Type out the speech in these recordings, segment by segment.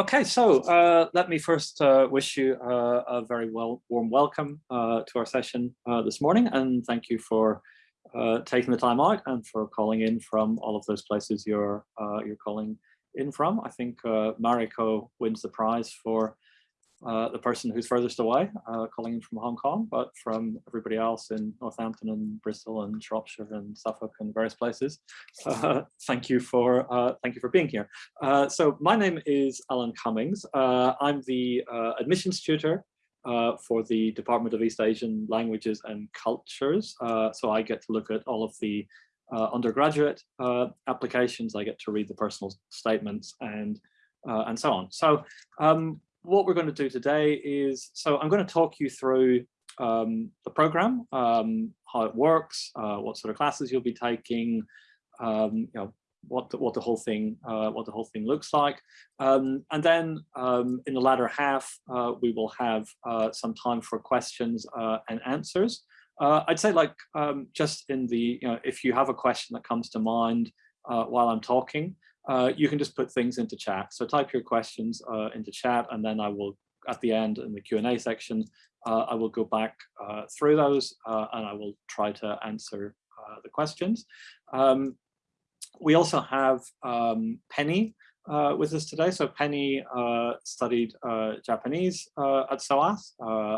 Okay, so uh, let me first uh, wish you uh, a very well warm welcome uh, to our session uh, this morning, and thank you for taking the time out and for calling in from all of those places you're you're calling in from. I think Mariko wins the prize for the person who's furthest away, uh, calling in from Hong Kong, but from everybody else in Northampton and Bristol and Shropshire and Suffolk and various places. Uh, thank you for uh, thank you for being here. Uh, so my name is Alan Cummings. I'm the admissions tutor for the Department of East Asian Languages and Cultures. so I get to look at all of the undergraduate applications. I get to read the personal statements and and so on. So um, what we're going to do today is, so I'm going to talk you through um, the program, um, how it works, uh, what sort of classes you'll be taking, um, you know, what the, what the whole thing uh, what the whole thing looks like, um, and then um, in the latter half uh, we will have uh, some time for questions uh, and answers. Uh, I'd say like um, just in the you know if you have a question that comes to mind while I'm talking, uh, you can just put things into chat. So type your questions uh, into chat and then I will, at the end in the Q&A section, uh, I will go back uh, through those uh, and I will try to answer uh, the questions. Um, we also have um, Penny with us today. So Penny studied Japanese at SOAS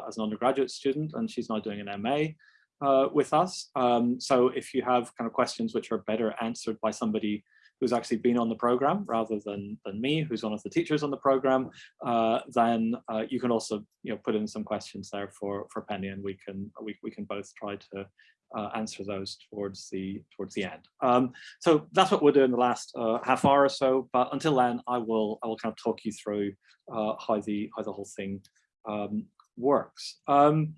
as an undergraduate student and she's now doing an MA uh, with us. Um, so if you have kind of questions which are better answered by somebody who's actually been on the program rather than, than me, who's one of the teachers on the program, uh, then uh, you can also you know, put in some questions there for, for Penny and we can, we, we can both try to uh, answer those towards the towards the end. Um, so that's what we'll do in the last uh, half hour or so. But until then, I will I will kind of talk you through uh, how the how the whole thing um, works. Um,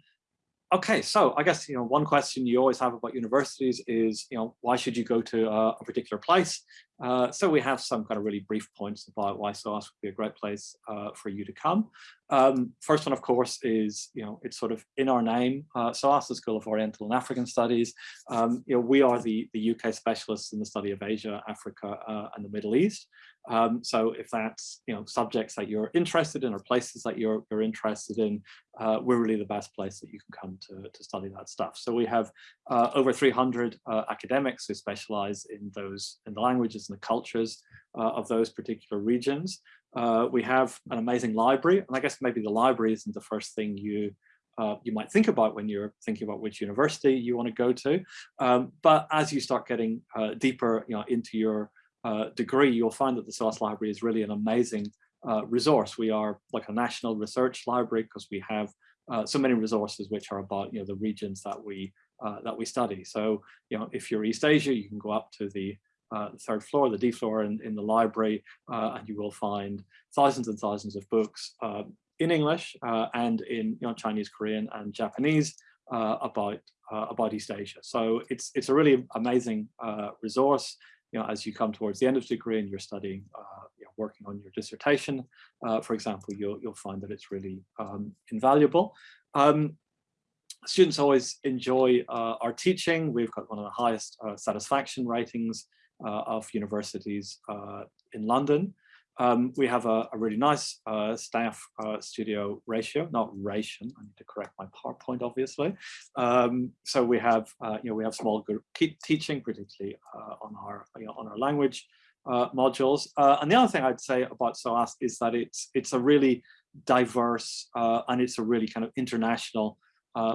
Okay, so I guess you know one question you always have about universities is you know why should you go to a, particular place? Uh, so we have some kind of really brief points about why SOAS would be a great place uh, for you to come. Um, first one, of course, is you know it's sort of in our name. Uh, SOAS, the School of Oriental and African Studies. Um, you know we are the the UK specialists in the study of Asia, Africa, uh, and the Middle East. Um, so if that's you know subjects that you're interested in or places that you're, you're interested in, uh, we're really the best place that you can come to, to study that stuff. So we have uh, over 300 uh, academics who specialize in those in the languages and the cultures uh, of those particular regions. Uh, we have an amazing library, and I guess maybe the library isn't the first thing you uh, you might think about when you're thinking about which university you want to go to. Um, but as you start getting deeper you know, into your uh, degree, you'll find that the SOAS Library is really an amazing uh, resource. We are like a national research library because we have uh, so many resources which are about you know the regions that we uh, that we study. So you know if you're East Asia, you can go up to the uh, third floor, the D floor in, in the library, and you will find thousands and thousands of books in English and in you know, Chinese, Korean, and Japanese about about East Asia. So it's it's a really amazing resource you know, as you come towards the end of degree and you're studying, uh, you know, working on your dissertation, uh, for example, you'll, you'll find that it's really um, invaluable. Um, students always enjoy uh, our teaching. We've got one of the highest uh, satisfaction ratings uh, of universities uh, in London. Um, we have a, a really nice uh, staff uh, studio ratio, not ration. I need to correct my PowerPoint, obviously. Um, so we have, uh, you know, we have small group teaching, particularly uh, on our, you know, on our language uh, modules. Uh, and the other thing I'd say about SOAS is that it's it's a really diverse and it's a really kind of international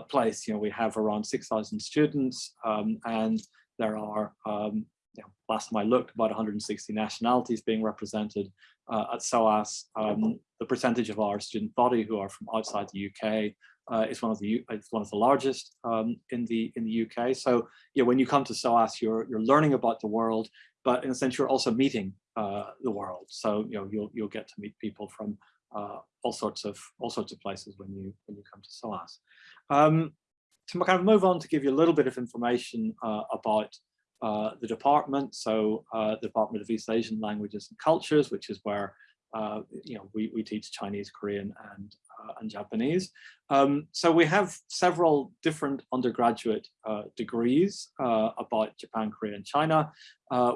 place. You know, we have around 6,000 students, um, and there are um, you know, last time I looked, about 160 nationalities being represented uh, at SOAS. Um, the percentage of our student body who are from outside the UK uh, is one of the it's one of the largest um, in the in the UK. So yeah, when you come to SOAS, you're you're learning about the world, but in a sense, you're also meeting uh, the world. So you know you'll you'll get to meet people from uh, all sorts of all sorts of places when you when you come to SOAS. Um, to kind of move on to give you a little bit of information uh, about uh, the department, so uh, the Department of East Asian Languages and Cultures, which is where uh, you know we, we teach Chinese, Korean, and uh, and Japanese. Um, so we have several different undergraduate uh, degrees about Japan, Korea, and China.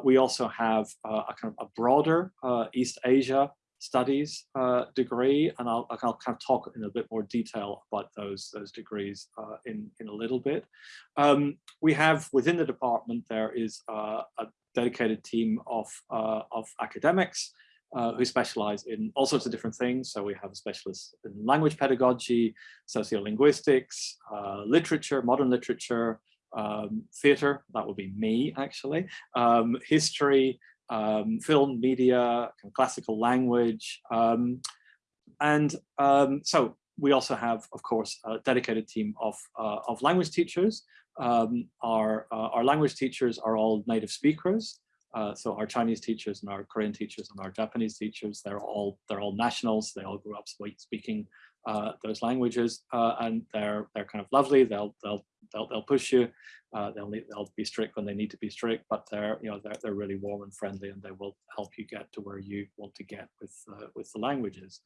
we also have a kind of a broader East Asia studies uh, degree, and I'll, I'll kind of talk in a bit more detail about those, those degrees uh, in, in a little bit. Um, we have within the department, there is uh, a dedicated team of, uh, of academics uh, who specialize in all sorts of different things. So we have a specialist in language pedagogy, sociolinguistics, literature, modern literature, um, theater, that would be me actually, um, history, um, film, media, classical language. Um, and um, so we also have, of course, a dedicated team of, uh, of language teachers. Um, our, uh, our language teachers are all native speakers. Uh, so our Chinese teachers and our Korean teachers and our Japanese teachers, they're all they're all nationals. They all grew up speaking uh, those languages, uh, and they're they're kind of lovely. They'll they'll they'll they'll push you. Uh, they'll need, they'll be strict when they need to be strict, but they're you know they're they're really warm and friendly, and they will help you get to where you want to get with uh, with the languages.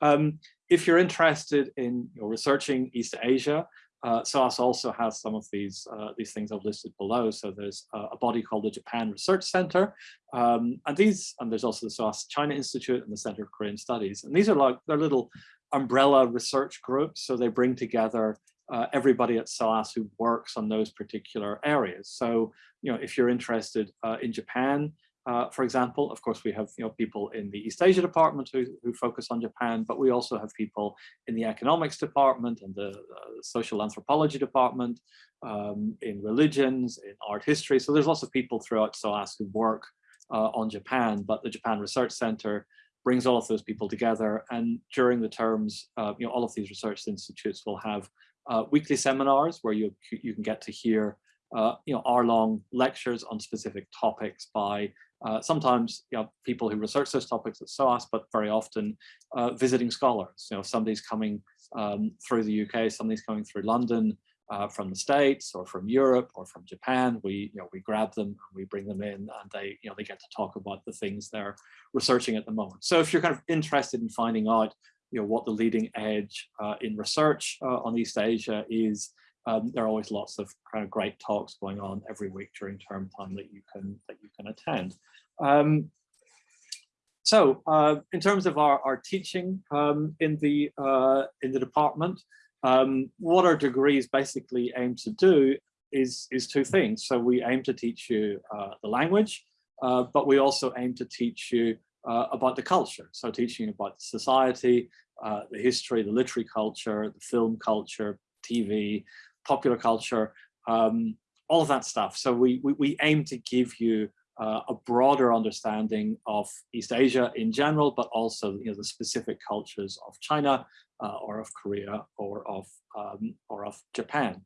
Um, if you're interested in you know, researching East Asia, uh, also has some of these uh, these things I've listed below. So there's uh, a body called the Japan Research Center, um, and these and there's also the SOAS China Institute and the Center of Korean Studies, and these are like they're little umbrella research groups. So they bring together uh, everybody at SOAS who works on those particular areas. So you know if you're interested uh, in Japan, uh, for example, of course, we have you know people in the East Asia department who, who focus on Japan, but we also have people in the economics department and the uh, social anthropology department, um, in religions, in art history. So there's lots of people throughout SOAS who work uh, on Japan, but the Japan Research Center brings all of those people together. And during the terms, uh, you know, all of these research institutes will have uh, weekly seminars where you you can get to hear uh, you know, hour-long lectures on specific topics by uh, sometimes you know, people who research those topics at SOAS, but very often uh, visiting scholars. You know, somebody's coming um, through the UK, somebody's coming through London, uh, from the States or from Europe or from Japan, we, you know, we grab them and we bring them in and they, you know, they get to talk about the things they're researching at the moment. So if you're kind of interested in finding out, you know, what the leading edge uh, in research uh, on East Asia is, um, there are always lots of kind of great talks going on every week during term time that you can that you can attend. Um, so uh, in terms of our, our teaching um, in the uh, in the department, um, what our degrees basically aim to do is is two things. So we aim to teach you uh, the language, uh, but we also aim to teach you uh, about the culture. So teaching about the society, uh, the history, the literary culture, the film culture, TV, popular culture, um, all of that stuff. So we, we, we aim to give you uh, a broader understanding of East Asia in general, but also you know, the specific cultures of China uh, or of Korea or of, um, or of Japan.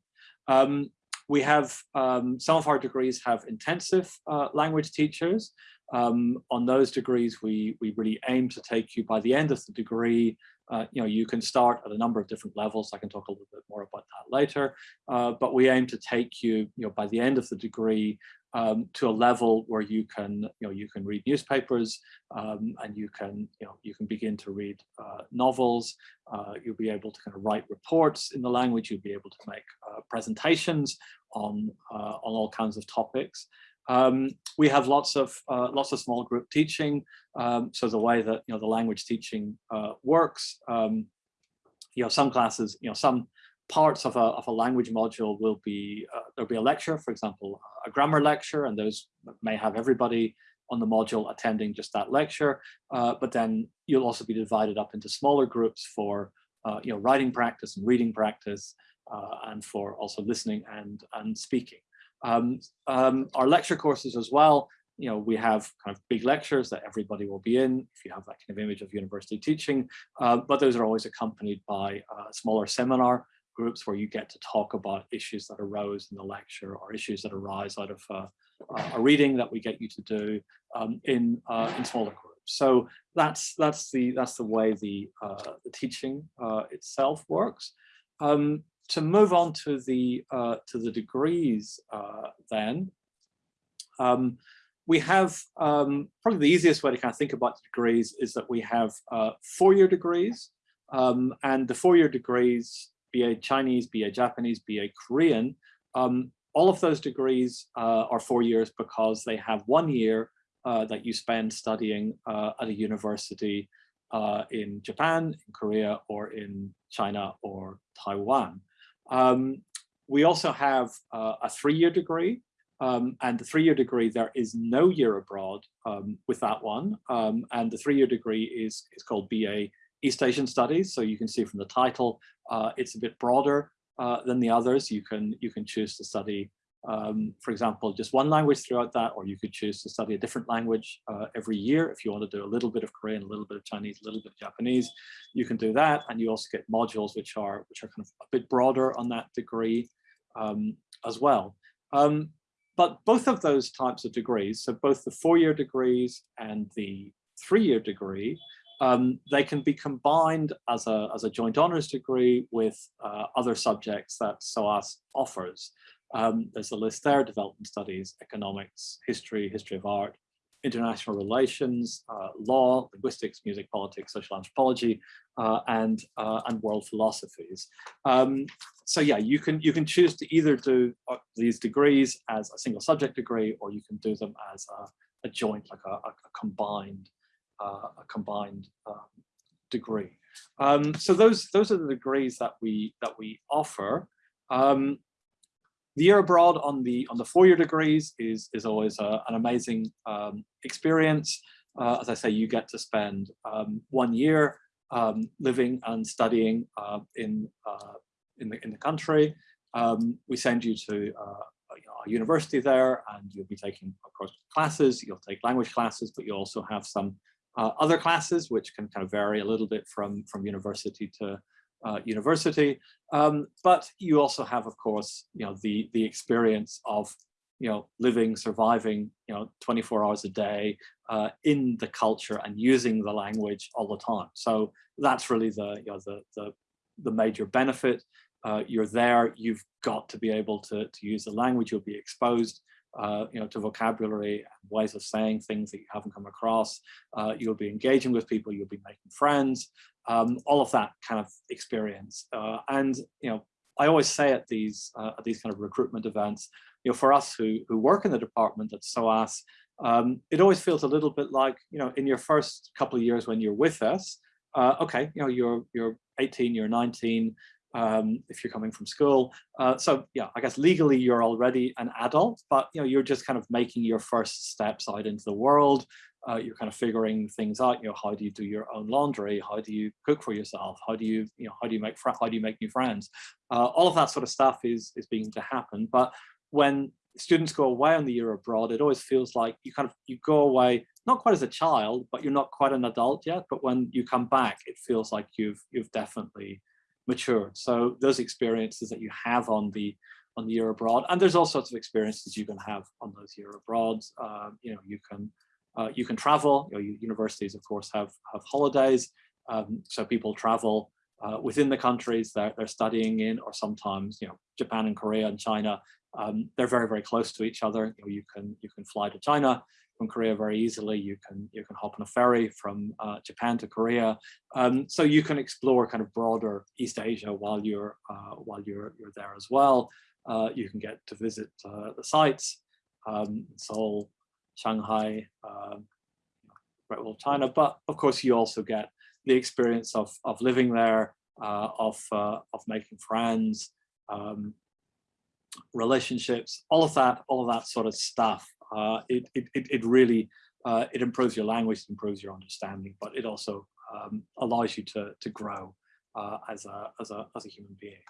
Um, we have, um, some of our degrees have intensive uh, language teachers. Um, on those degrees, we, we really aim to take you by the end of the degree uh, you know, you can start at a number of different levels. I can talk a little bit more about that later, uh, but we aim to take you, you know, by the end of the degree um, to a level where you can, you know, you can read newspapers um, and you can, you know, you can begin to read uh, novels. Uh, you'll be able to kind of write reports in the language. You'll be able to make uh, presentations on on all kinds of topics. Um, we have lots of uh, lots of small group teaching. Um, so the way that you know the language teaching uh, works, um, you know, some classes, you know, some parts of a of a language module will be uh, there'll be a lecture, for example, a grammar lecture, and those may have everybody on the module attending just that lecture. Uh, but then you'll also be divided up into smaller groups for uh, you know writing practice and reading practice, uh, and for also listening and and speaking. Um, um, our lecture courses as well, you know, we have kind of big lectures that everybody will be in, if you have that kind of image of university teaching, uh, but those are always accompanied by a smaller seminar groups where you get to talk about issues that arose in the lecture or issues that arise out of uh, a reading that we get you to do um, in uh, in smaller groups. So that's that's the that's the way the uh, the teaching uh, itself works. Um, to move on to the uh, to the degrees then, um, we have um, probably the easiest way to kind of think about degrees is that we have four-year degrees um, and the four-year degrees, BA Chinese, be BA Japanese, be BA Korean, um, all of those degrees uh, are four years because they have one year uh, that you spend studying uh, at a university uh, in Japan, in Korea, or in China or Taiwan. Um, we also have uh, a three-year degree, um, and the three-year degree, there is no year abroad um, with that one. Um, and the three-year degree is, is called BA East Asian Studies. So you can see from the title, uh, it's a bit broader uh, than the others. You can, you can choose to study um, for example, just one language throughout that, or you could choose to study a different language uh, every year. If you want to do a little bit of Korean, a little bit of Chinese, a little bit of Japanese, you can do that. And you also get modules which are which are kind of a bit broader on that degree um, as well. Um, but both of those types of degrees, so both the four-year degrees and the three-year degree, um, they can be combined as a, as a joint honors degree with uh, other subjects that SOAS offers. Um, there's a list there, development studies, economics, history, history of art, international relations, uh, law, linguistics, music, politics, social anthropology, uh, and uh, and world philosophies. Um, so yeah, you can you can choose to either do uh, these degrees as a single subject degree, or you can do them as a, a joint, like a, a combined a combined um, degree. Um, so those those are the degrees that we that we offer. Um, the year abroad on the on the four-year degrees is is always a, an amazing um, experience. Uh, as I say, you get to spend um, one year um, living and studying uh, in uh, in the in the country. We send you to uh, a university there, and you'll be taking, of course, classes. You'll take language classes, but you also have some uh, other classes, which can kind of vary a little bit from from university to uh, university. Um, but you also have, of course, you know, the, the experience of, you know, living, surviving, you know, 24 hours a day uh, in the culture and using the language all the time. So that's really the, you know, the, the, the major benefit. Uh, you're there, you've got to be able to, to use the language, you'll be exposed uh, you know, to vocabulary ways of saying things that you haven't come across. Uh, you'll be engaging with people, you'll be making friends, um, all of that kind of experience. Uh, and, you know, I always say at these uh, at these kind of recruitment events, you know, for us who, who work in the department at SOAS, um, it always feels a little bit like, you know, in your first couple of years when you're with us, uh, okay, you know, you're, you're 18, you're 19, um, if you're coming from school. Uh, so yeah, I guess legally you're already an adult, but you know you're just kind of making your first steps out into the world uh, you're kind of figuring things out. You know, how do you do your own laundry? How do you cook for yourself? How do you, you know, how do you make how do you make new friends? Uh, all of that sort of stuff is is beginning to happen. But when students go away on the year abroad, it always feels like you kind of you go away not quite as a child, but you're not quite an adult yet. But when you come back, it feels like you've you've definitely matured. So those experiences that you have on the on the year abroad, and there's all sorts of experiences you can have on those year abroads. Uh, you know, you can uh, you can travel, you know, universities of course have, have holidays, um, so people travel uh, within the countries that they're studying in, or sometimes, you know, Japan and Korea and China, um, they're very, very close to each other. You, know, you can you can fly to China from Korea very easily. You can you can hop on a ferry from uh, Japan to Korea. Um, so you can explore kind of broader East Asia while you're uh, while you're you're there as well. Uh, you can get to visit uh, the sites, um, Seoul, Shanghai, um, Great Wall of China, but of course you also get the experience of, of living there, uh, of, uh, of making friends, um, relationships, all of that, all of that sort of stuff. Uh, it, it, it really, uh, it improves your language, it improves your understanding, but it also um, allows you to, to grow uh, as, a, as, a, as a human being.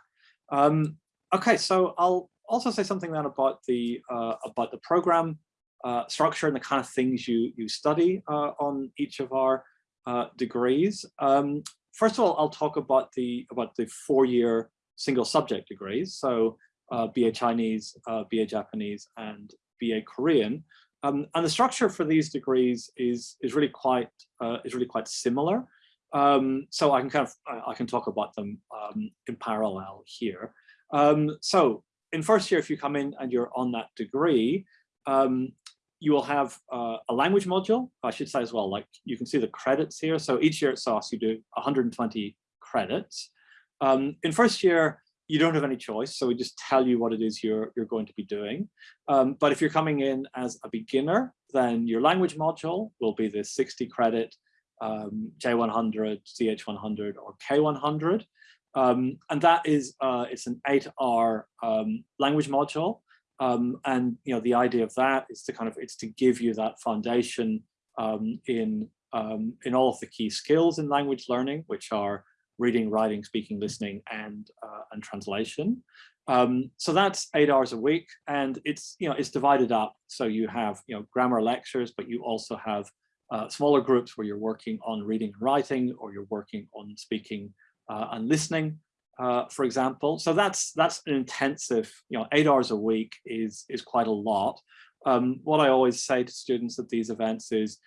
Um, okay, so I'll also say something then about the, uh, about the program uh, structure and the kind of things you, you study on each of our degrees. Um, first of all, I'll talk about the, about the four-year single subject degrees. So uh, BA Chinese, uh, BA Japanese, and BA Korean. Um, and the structure for these degrees is, is really quite, is really quite similar. Um, so I can kind of, I can talk about them um, in parallel here. Um, so in first year, if you come in and you're on that degree, um, you will have uh, a language module, I should say as well, like you can see the credits here. So each year at SOAS, you do 120 credits. Um, in first year, you don't have any choice. So we just tell you what it is you're, you're going to be doing. Um, but if you're coming in as a beginner, then your language module will be the 60 credit um, J100, CH100 or K100. Um, and that is, uh, it's an eight hour um, language module. Um, and, you know, the idea of that is to kind of, it's to give you that foundation um, in, in all of the key skills in language learning, which are reading, writing, speaking, listening, and, uh, and translation. Um, so that's eight hours a week and it's, you know, it's divided up. So you have, you know, grammar lectures, but you also have uh, smaller groups where you're working on reading and writing or you're working on speaking uh, and listening, uh, for example. So that's that's an intensive, you know, eight hours a week is, is quite a lot. Um, what I always say to students at these events is,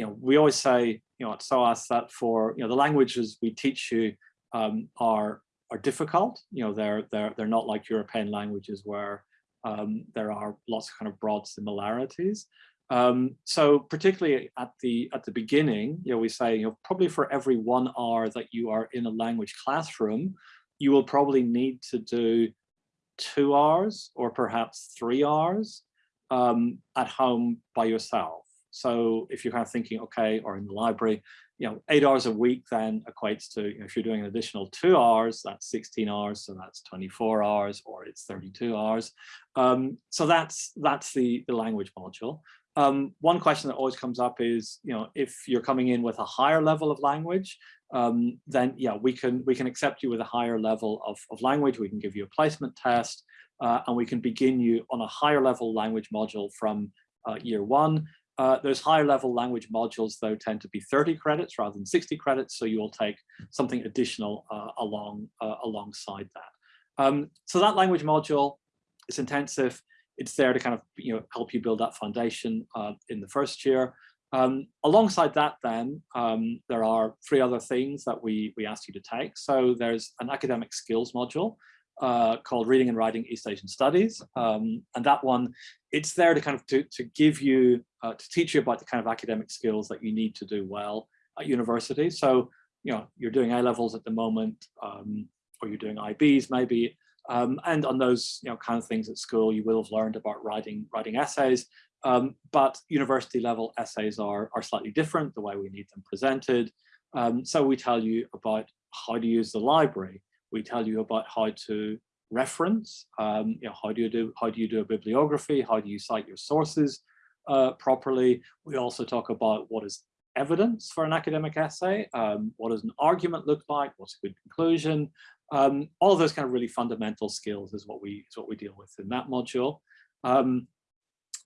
you know, we always say, you know, at SOAS that for, you know, the languages we teach you um, are are difficult. You know, they're they're they're not like European languages where um, there are lots of kind of broad similarities. Um, so particularly at the at the beginning, you know, we say, you know, probably for every one hour that you are in a language classroom, you will probably need to do two hours or perhaps three hours um, at home by yourself. So if you're kind of thinking, okay, or in the library, you know, eight hours a week then equates to, you know, if you're doing an additional two hours, that's 16 hours, so that's 24 hours, or it's 32 hours. Um, so that's that's the, the language module. Um, one question that always comes up is, you know, if you're coming in with a higher level of language, um, then yeah, we can we can accept you with a higher level of, of language. We can give you a placement test, uh, and we can begin you on a higher level language module from uh, year one. Uh, those higher level language modules, though, tend to be 30 credits rather than 60 credits, so you will take something additional uh, along uh, alongside that. Um, so that language module is intensive it's there to kind of you know help you build that foundation uh, in the first year. Um, alongside that, then um, there are three other things that we we asked you to take. So there's an academic skills module uh, called Reading and Writing East Asian Studies, um, and that one it's there to kind of to to give you uh, to teach you about the kind of academic skills that you need to do well at university. So you know you're doing A levels at the moment, um, or you're doing IBs maybe. Um, and on those you know, kind of things at school, you will have learned about writing, writing essays, um, but university level essays are, are slightly different, the way we need them presented. Um, so we tell you about how to use the library. We tell you about how to reference, um, you know, how do you do, how do you do a bibliography? How do you cite your sources uh, properly? We also talk about what is evidence for an academic essay. Um, what does an argument look like? What's a good conclusion? Um, all of those kind of really fundamental skills is what we is what we deal with in that module. Um,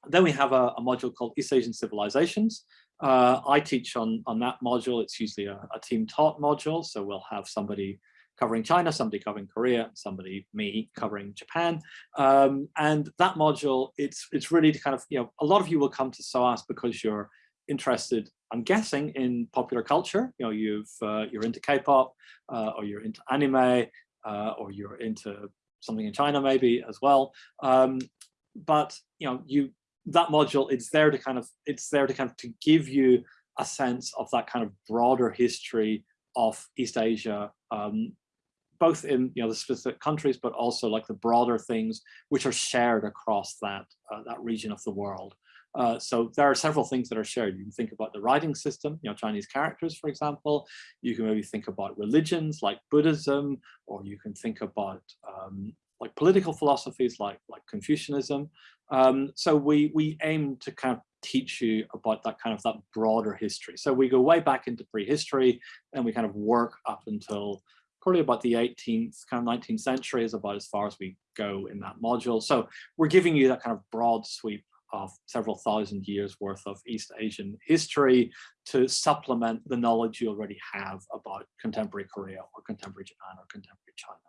then we have a, a, module called East Asian Civilizations. Uh, I teach on, on that module. It's usually a, a, team taught module. So we'll have somebody covering China, somebody covering Korea, somebody, me, covering Japan. Um, and that module, it's, it's really to kind of, you know, a lot of you will come to SOAS because you're interested, I'm guessing, in popular culture. You know, you've uh, you're into K-pop, uh, or you're into anime, uh, or you're into something in China maybe as well. Um, but you know, you that module it's there to kind of it's there to kind of to give you a sense of that kind of broader history of East Asia, um, both in you know the specific countries, but also like the broader things which are shared across that uh, that region of the world. Uh, so there are several things that are shared. You can think about the writing system, you know, Chinese characters, for example. You can maybe think about religions like Buddhism, or you can think about um, like political philosophies like, like Confucianism. Um, so we, we aim to kind of teach you about that kind of that broader history. So we go way back into prehistory and we kind of work up until probably about the 18th, kind of 19th century is about as far as we go in that module. So we're giving you that kind of broad sweep of several thousand years worth of East Asian history to supplement the knowledge you already have about contemporary Korea or contemporary Japan or contemporary China.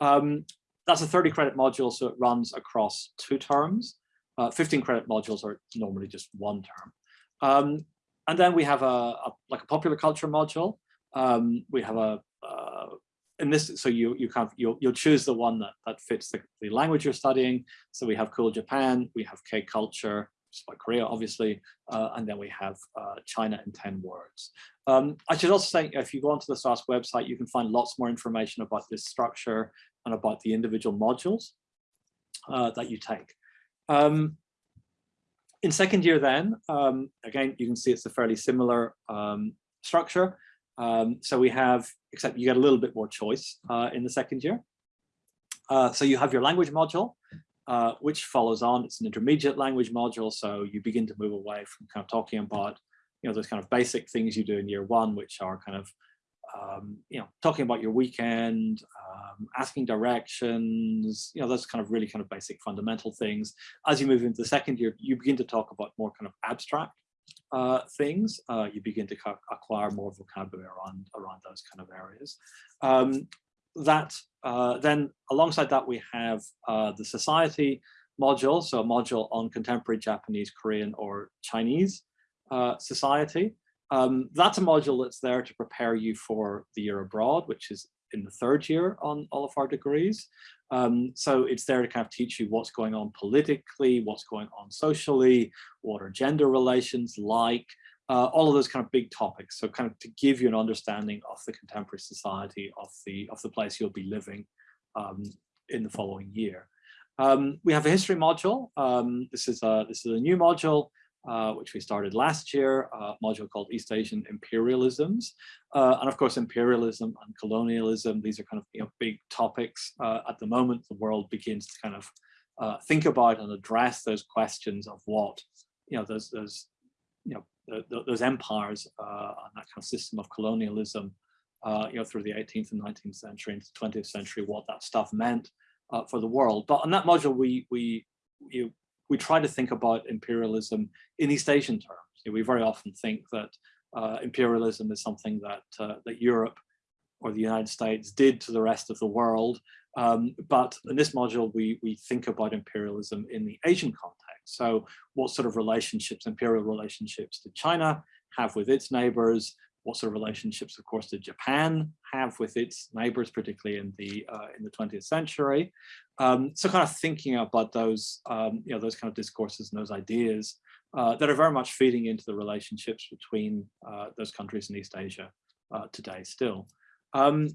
Um, that's a 30 credit module, so it runs across two terms. Uh, 15 credit modules are normally just one term. Um, and then we have a, a, like a popular culture module. Um, we have a, uh, in this, so you you kind of you'll you'll choose the one that that fits the, the language you're studying. So we have Cool Japan, we have K culture, like Korea, obviously, uh, and then we have uh, China in 10 words. Um, I should also say, if you go onto the SOAS website, you can find lots more information about this structure and about the individual modules uh, that you take. Um, in second year then, um, again, you can see it's a fairly similar um, structure. Um, so we have, except you get a little bit more choice uh, in the second year. Uh, so you have your language module, uh, which follows on. It's an intermediate language module, so you begin to move away from kind of talking about, you know, those kind of basic things you do in year one, which are kind of, um, you know, talking about your weekend, um, asking directions, you know, those kind of really kind of basic fundamental things. As you move into the second year, you begin to talk about more kind of abstract uh, things, uh, you begin to acquire more vocabulary around, around those kind of areas. Um, that uh, then alongside that we have uh, the society module, so a module on contemporary Japanese, Korean or Chinese uh, society. Um, that's a module that's there to prepare you for the year abroad, which is in the third year on all of our degrees. Um, so it's there to kind of teach you what's going on politically, what's going on socially, what are gender relations like, uh, all of those kind of big topics. So kind of to give you an understanding of the contemporary society of the of the place you'll be living um, in the following year. Um, we have a history module. Um, this is a this is a new module uh, which we started last year, a module called East Asian Imperialisms. Uh, and of course, imperialism and colonialism, these are kind of you know, big topics. Uh, at the moment, the world begins to kind of uh, think about and address those questions of what, you know, those, those you know, the, the, those empires uh, and that kind of system of colonialism, you know, through the 18th and 19th century into the 20th century, what that stuff meant for the world. But on that module, we, we, you, we try to think about imperialism in East Asian terms. We very often think that uh, imperialism is something that uh, that Europe or the United States did to the rest of the world. Um, but in this module, we, we think about imperialism in the Asian context. So what sort of relationships, imperial relationships did China have with its neighbors? What sort of relationships, of course, did Japan have with its neighbors, particularly in the uh, in the 20th century? Um, so kind of thinking about those, um, you know, those kind of discourses and those ideas uh, that are very much feeding into the relationships between uh, those countries in East Asia uh, today still. Um,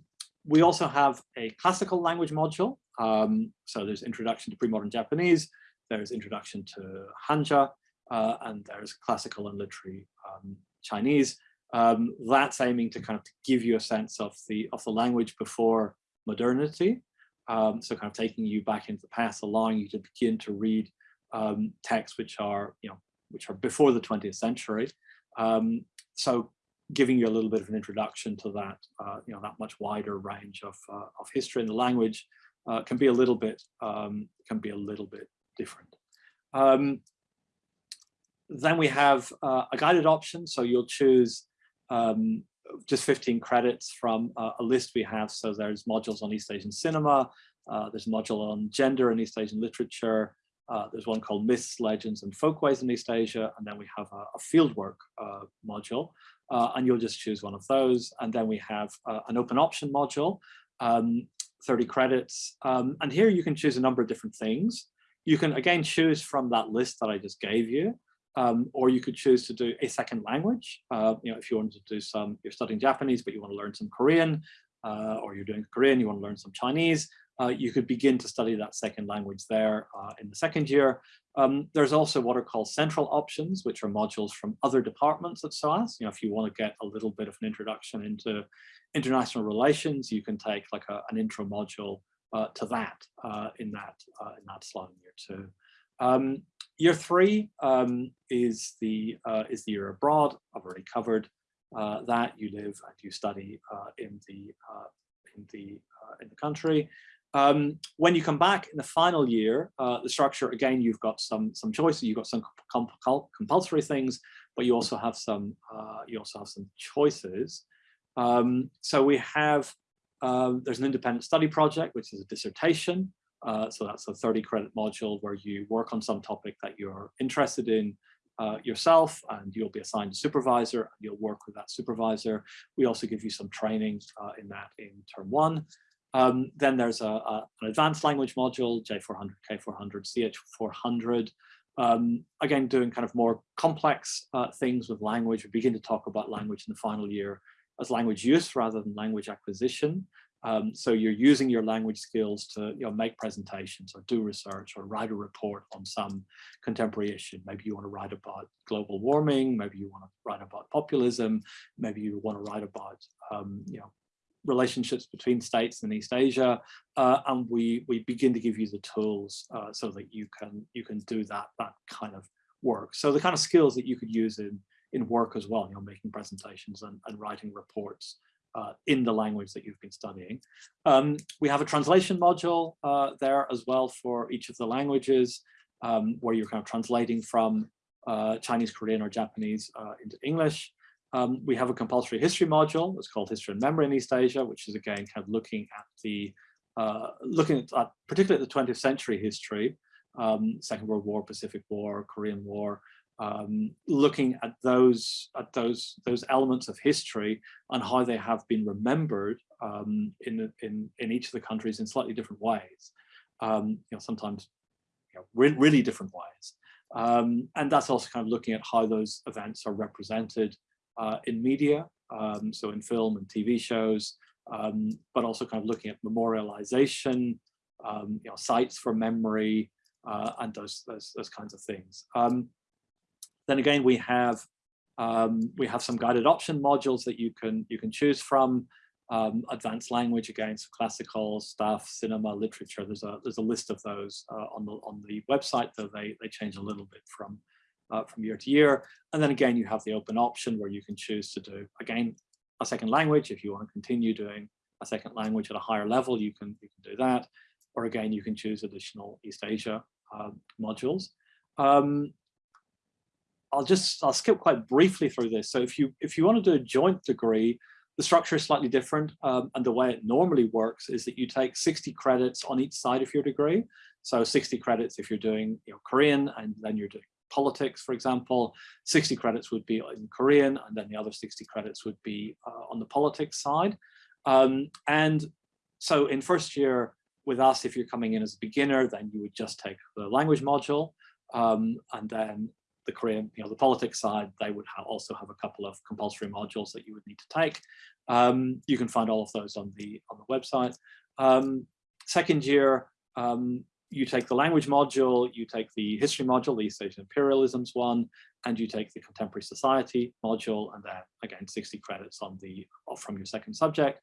we also have a classical language module. Um, so there's introduction to pre-modern Japanese, there's introduction to Hanja, uh, and there's classical and literary um, Chinese. Um, that's aiming to kind of give you a sense of the of the language before modernity. Um, so kind of taking you back into the past, allowing you to begin to read um, texts which are, you know, which are before the 20th century. Um, so giving you a little bit of an introduction to that, uh, you know, that much wider range of, uh, of history and the language uh, can be a little bit, um, can be a little bit different. Um, then we have uh, a guided option. So you'll choose um, just 15 credits from uh, a list we have. So there's modules on East Asian cinema, uh, there's a module on gender and East Asian literature, uh, there's one called Myths, Legends and Folkways in East Asia, and then we have a, a fieldwork uh, module, uh, and you'll just choose one of those. And then we have an open option module, um, 30 credits, um, and here you can choose a number of different things. You can again choose from that list that I just gave you. Um, or you could choose to do a second language. Uh, you know, if you want to do some, you're studying Japanese, but you want to learn some Korean, uh, or you're doing Korean, you want to learn some Chinese, uh, you could begin to study that second language there uh, in the second year. Um, there's also what are called central options, which are modules from other departments at SOAS. You know, if you want to get a little bit of an introduction into international relations, you can take like a, an intro module uh, to that uh, in that in that slot in year two. Um, Year three um, is the uh, is the year abroad. I've already covered uh, that. You live and you study uh, in the uh, in the uh, in the country. Um, when you come back in the final year, the structure again, you've got some some choices. You've got some compulsory things, but you also have some you also have some choices. Um, so we have um, there's an independent study project, which is a dissertation. Uh, so that's a 30 credit module where you work on some topic that you're interested in uh, yourself and you'll be assigned a supervisor and you'll work with that supervisor. We also give you some training uh, in that in term one. Um, then there's a, a, an advanced language module, J400, K400, CH400. Um, again, doing kind of more complex uh, things with language. We begin to talk about language in the final year as language use rather than language acquisition. Um, so you're using your language skills to you know, make presentations or do research or write a report on some contemporary issue. Maybe you want to write about global warming, maybe you want to write about populism, maybe you want to write about um, you know, relationships between states in East Asia, uh, and we we begin to give you the tools uh, so that you can you can do that that kind of work. So the kind of skills that you could use in in work as well, you know, making presentations and, and writing reports uh, in the language that you've been studying. Um, we have a translation module uh, there as well for each of the languages um, where you're kind of translating from uh, Chinese, Korean or Japanese uh, into English. Um, we have a compulsory history module. It's called History and Memory in East Asia, which is again kind of looking at the uh, looking at, uh, particularly the 20th century history, um, Second World War, Pacific War, Korean War, um, looking at those at those those elements of history and how they have been remembered um, in in in each of the countries in slightly different ways. Um, you know, sometimes you know, re really different ways, um, and that's also kind of looking at how those events are represented uh, in media, um, so in film and TV shows, um, but also kind of looking at memorialization, you know, sites for memory, uh, and those, those those kinds of things. Then again, we have um, we have some guided option modules that you can you can choose from. Um, advanced language again, so classical stuff, cinema, literature. There's a there's a list of those uh, on the on the website, though they they change a little bit from uh, from year to year. And then again, you have the open option where you can choose to do again a second language if you want to continue doing a second language at a higher level. You can you can do that, or again, you can choose additional East Asia uh, modules. Um, I'll just, I'll skip quite briefly through this. So if you, if you want to do a joint degree, the structure is slightly different. Um, and the way it normally works is that you take 60 credits on each side of your degree. So 60 credits if you're doing you know, Korean and then you're doing politics, for example, 60 credits would be in Korean and then the other 60 credits would be uh, on the politics side. Um, and so in first year with us, if you're coming in as a beginner, then you would just take the language module. Um, and then the Korean, you know, the politics side, they would ha also have a couple of compulsory modules that you would need to take. Um, you can find all of those on the on the website. Um, second year, um, you take the language module, you take the history module, the East Asian imperialisms one, and you take the contemporary society module, and then again 60 credits on the from your second subject.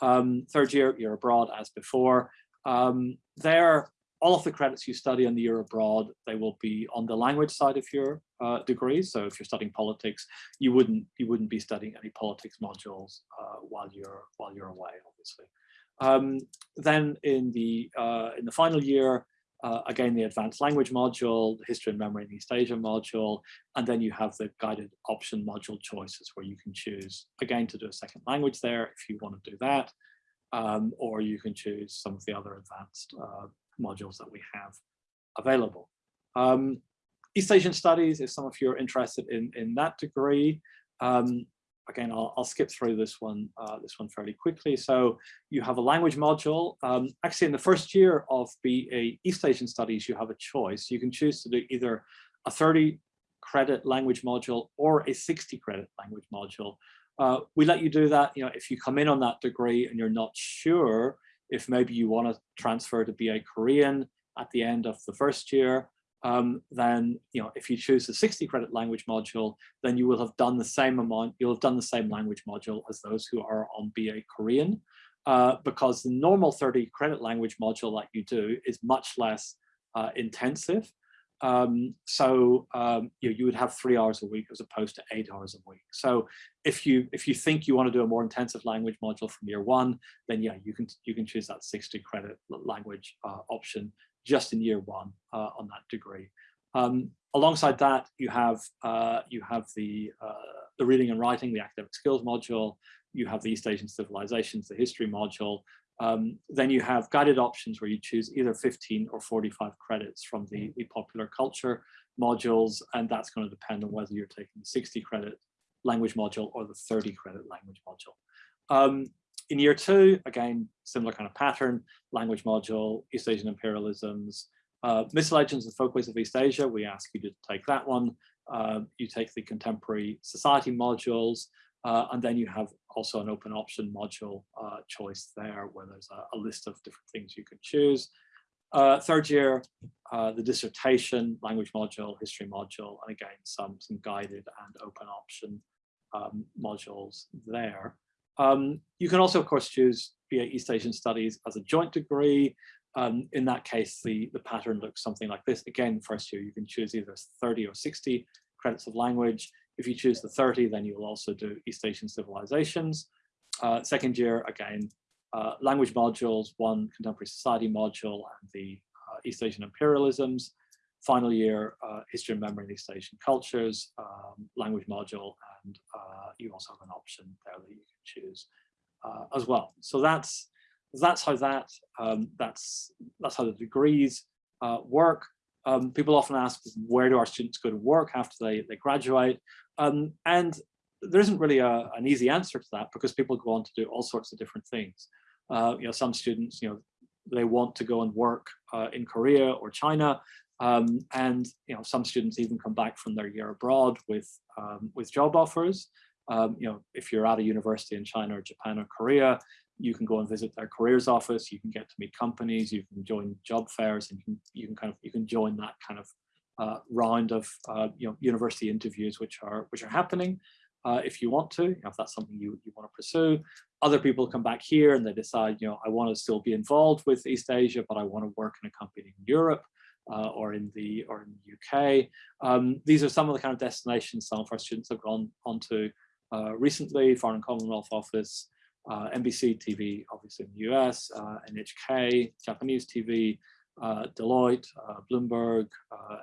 Um, third year, you're abroad as before. Um, there, all of the credits you study on the year abroad, they will be on the language side of your uh, degree. So if you're studying politics, you wouldn't you wouldn't be studying any politics modules uh, while you're while you're away, obviously. Um, then in the uh, in the final year, uh, again the advanced language module, the history and memory in East Asia module, and then you have the guided option module choices where you can choose again to do a second language there if you want to do that. Um, or you can choose some of the other advanced uh, modules that we have available. Um, East Asian Studies, if some of you are interested in, in that degree, um, again, I'll, I'll, skip through this one, uh, this one fairly quickly. So you have a language module. Um, actually, in the first year of BA East Asian Studies, you have a choice. You can choose to do either a 30 credit language module or a 60 credit language module. Uh, we let you do that, you know, if you come in on that degree and you're not sure if maybe you want to transfer to BA Korean at the end of the first year, um, then you know if you choose the 60 credit language module, then you will have done the same amount, you'll have done the same language module as those who are on BA Korean, uh, because the normal 30 credit language module that you do is much less uh, intensive. Um, so um, you, you would have three hours a week as opposed to eight hours a week. So if you if you think you want to do a more intensive language module from year one, then yeah, you can you can choose that 60 credit language uh, option just in year one uh, on that degree. Um, alongside that, you have uh, you have the uh, the reading and writing, the academic skills module. You have the East Asian civilizations, the history module, um, then you have guided options where you choose either 15 or 45 credits from the, the popular culture modules, and that's going to depend on whether you're taking the 60 credit language module or the 30 credit language module. Um, in year two, again, similar kind of pattern, language module, East Asian imperialisms, uh, myths, legends and folkways of East Asia, we ask you to take that one. Uh, you take the contemporary society modules, uh, and then you have also an open option module uh, choice there where there's a, a, list of different things you could choose. Uh, third year, uh, the dissertation, language module, history module, and again, some, some guided and open option um, modules there. Um, you can also, of course, choose BA East Asian Studies as a joint degree. Um, in that case, the, the pattern looks something like this. Again, first year, you can choose either 30 or 60 credits of language. If you choose the 30, then you will also do East Asian civilizations. Uh, second year, again, uh, language modules, one contemporary society module, and the uh, East Asian imperialisms. Final year, uh, history and memory in East Asian cultures, um, language module, and uh, you also have an option there that you can choose uh, as well. So that's that's how that um, that's that's how the degrees work. Um, people often ask, where do our students go to work after they, they graduate? Um, and there isn't really a, an easy answer to that because people go on to do all sorts of different things. Uh, you know, some students, you know, they want to go and work uh, in Korea or China. Um, and, you know, some students even come back from their year abroad with, um, with job offers. Um, you know, if you're at a university in China or Japan or Korea, you can go and visit their careers office, you can get to meet companies, you can join job fairs, and you can, you can kind of, you can join that kind of uh, round of, uh, you know, university interviews which are, which are happening uh, if you want to, you know, if that's something you, you want to pursue. Other people come back here and they decide, you know, I want to still be involved with East Asia, but I want to work in a company in Europe uh, or in the or in the UK. Um, these are some of the kind of destinations some of our students have gone onto uh, recently, Foreign Commonwealth Office, uh, NBC TV, obviously in the US, NHK, Japanese TV, uh, Deloitte, uh, Bloomberg, uh,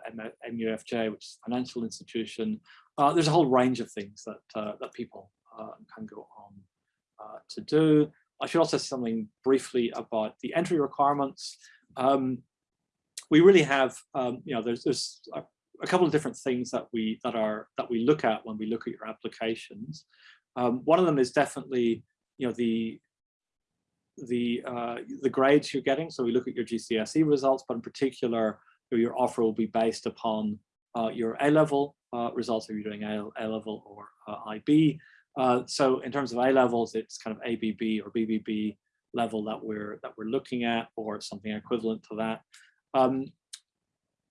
MUFG, which is a financial institution. Uh, there's a whole range of things that, uh, that people can go on to do. I should also say something briefly about the entry requirements. Um, we really have, um, you know, there's, there's a, a, couple of different things that we that are that we look at when we look at your applications. Um, one of them is definitely, you know, the the uh, the grades you're getting. So we look at your GCSE results, but in particular, your offer will be based upon uh, your A-level uh, results if you're doing A-level or uh, IB. Uh, so in terms of A-levels, it's kind of ABB or BBB level that we're that we're looking at, or something equivalent to that. Um,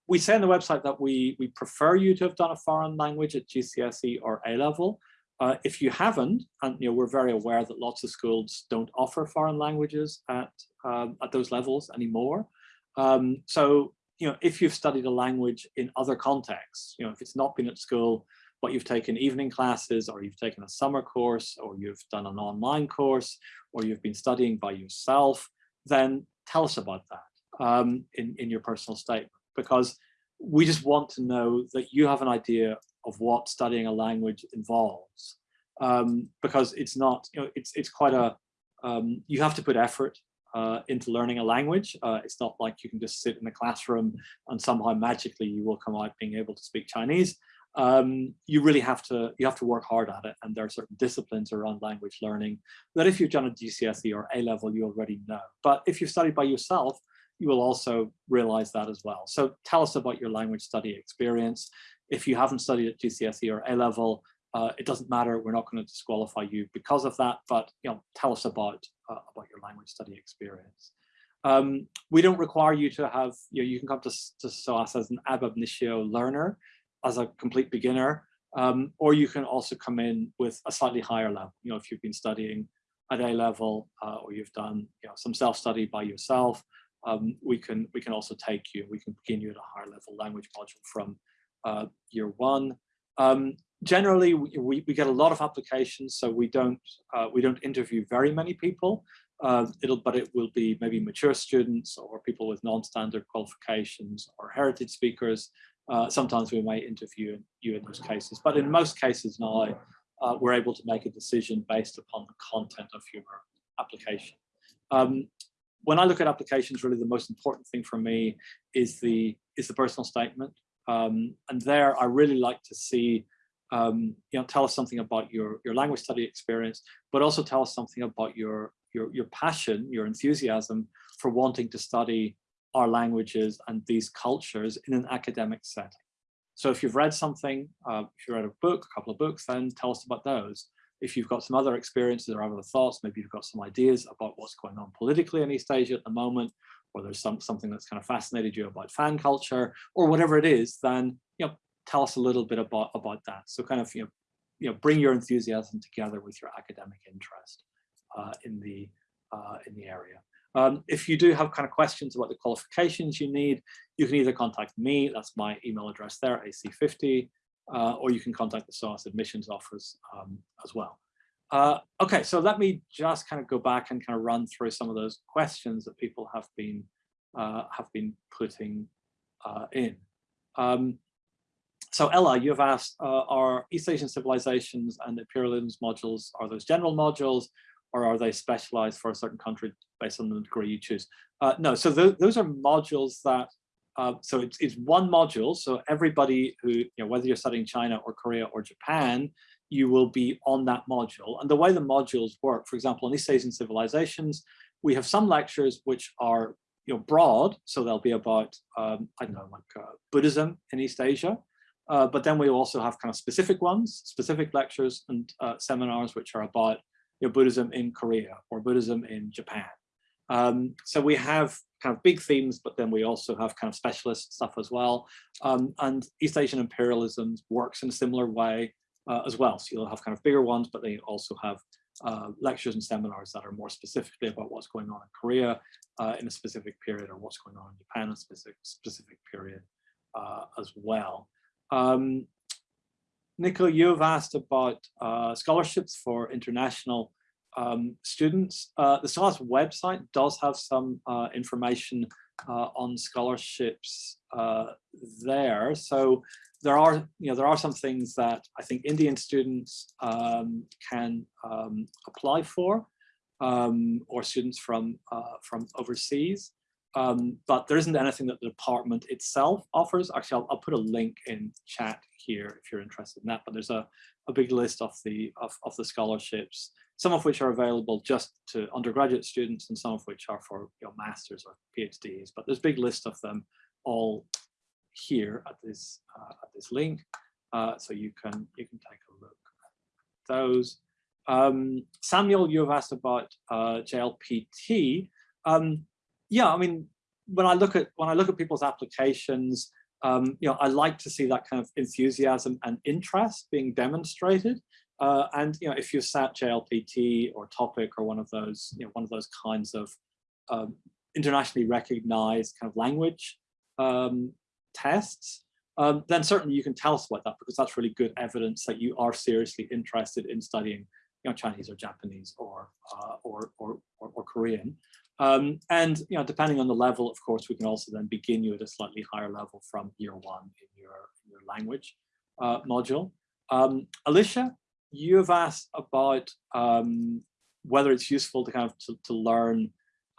we say on the website that we we prefer you to have done a foreign language at GCSE or A-level. Uh, if you haven't, and you know, we're very aware that lots of schools don't offer foreign languages at um, at those levels anymore. Um, so, you know, if you've studied a language in other contexts, you know, if it's not been at school, but you've taken evening classes, or you've taken a summer course, or you've done an online course, or you've been studying by yourself, then tell us about that um, in in your personal statement, because we just want to know that you have an idea of what studying a language involves. Um, because it's not you know it's it's quite a um, you have to put effort uh, into learning a language. Uh, it's not like you can just sit in a classroom and somehow magically you will come out being able to speak Chinese. Um, you really have to you have to work hard at it and there are certain disciplines around language learning that if you've done a GCSE or A level you already know. But if you've studied by yourself you will also realize that as well. So tell us about your language study experience. If you haven't studied at GCSE or A level, uh, it doesn't matter. We're not going to disqualify you because of that, but you know, tell us about uh, about your language study experience. Um, we don't require you to have, you know, you can come to, to SOAS as an ab initio learner, as a complete beginner, um, or you can also come in with a slightly higher level. You know, if you've been studying at A level uh, or you've done you know, some self-study by yourself, um, we can we can also take you, we can begin you at a higher level language module from uh, year one. Um, generally, we, we get a lot of applications, so we don't uh, we don't interview very many people. Uh, it'll but it will be maybe mature students or people with non-standard qualifications or heritage speakers. Uh, sometimes we may interview you in those cases, but in most cases now, uh, we're able to make a decision based upon the content of your application. Um, when I look at applications, really the most important thing for me is the is the personal statement. Um, and there, I really like to see, um, you know, tell us something about your your language study experience, but also tell us something about your your your passion, your enthusiasm for wanting to study our languages and these cultures in an academic setting. So if you've read something, uh, if you read a book, a couple of books, then tell us about those. If you've got some other experiences or other thoughts, maybe you've got some ideas about what's going on politically in East Asia at the moment, or there's some something that's kind of fascinated you about fan culture or whatever it is, then you know tell us a little bit about about that. So kind of you know you know bring your enthusiasm together with your academic interest uh, in the uh, in the area. Um, if you do have kind of questions about the qualifications you need, you can either contact me, that's my email address there, AC50, uh, or you can contact the SOAS admissions office um, as well. Uh, okay, so let me just kind of go back and kind of run through some of those questions that people have been uh, have been putting uh, in. Um, so Ella, you've asked, uh, are East Asian civilizations and imperialism modules, are those general modules or are they specialized for a certain country based on the degree you choose? Uh, no, so th those are modules that, uh, so it's, it's one module. So everybody who, you know, whether you're studying China or Korea or Japan, you will be on that module. And the way the modules work, for example, in East Asian civilizations, we have some lectures which are you know, broad, so they'll be about, um, I don't know, like uh, Buddhism in East Asia, uh, but then we also have kind of specific ones, specific lectures and uh, seminars which are about you know, Buddhism in Korea or Buddhism in Japan. Um, so we have kind of big themes, but then we also have kind of specialist stuff as well. Um, and East Asian imperialism works in a similar way uh, as well. So you'll have kind of bigger ones, but they also have uh, lectures and seminars that are more specifically about what's going on in Korea uh, in a specific period or what's going on in Japan in a specific, specific period uh, as well. Um, Nico, you've asked about uh, scholarships for international um, students. Uh, the SOAS website does have some uh, information uh, on scholarships uh, there. So there are, you know, there are some things that I think Indian students um, can um, apply for, um, or students from uh, from overseas. Um, but there isn't anything that the department itself offers. Actually, I'll, I'll, put a link in chat here if you're interested in that. But there's a, a big list of the of, of the scholarships, some of which are available just to undergraduate students, and some of which are for you know, masters or PhDs. But there's a big list of them all here at this uh, at this link, uh, so you can you can take a look at those. Um, Samuel, you've asked about uh, JLPT. Um, yeah, I mean, when I look at when I look at people's applications, um, you know, I like to see that kind of enthusiasm and interest being demonstrated. Uh, and you know, if you sat JLPT or TOPIK or one of those, you know, one of those kinds of um, internationally recognized kind of language um, tests, um, then certainly you can tell us about that because that's really good evidence that you are seriously interested in studying, you know, Chinese or Japanese or uh, or, or, or, or Korean. Um, and you know, depending on the level, of course, we can also then begin you at a slightly higher level from year one in your, in your language uh, module. Um, Alicia, you have asked about um, whether it's useful to kind of to, to learn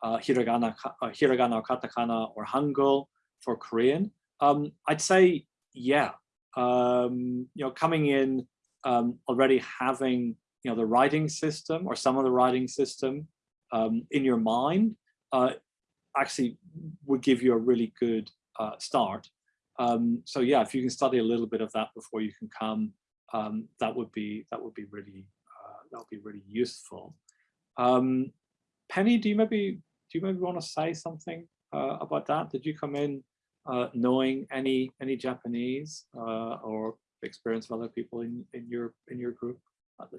uh, hiragana, uh, hiragana or katakana or hangul for Korean. Um, I'd say, yeah, um, you know, coming in um, already having, you know, the writing system or some of the writing system um, in your mind uh, actually would give you a really good uh, start. Um, so yeah, if you can study a little bit of that before you can come, um, that would be that would be really uh, that would be really useful. Um, Penny, do you maybe do you maybe want to say something uh, about that? Did you come in uh, knowing any any Japanese uh, or experience of other people in in your in your group?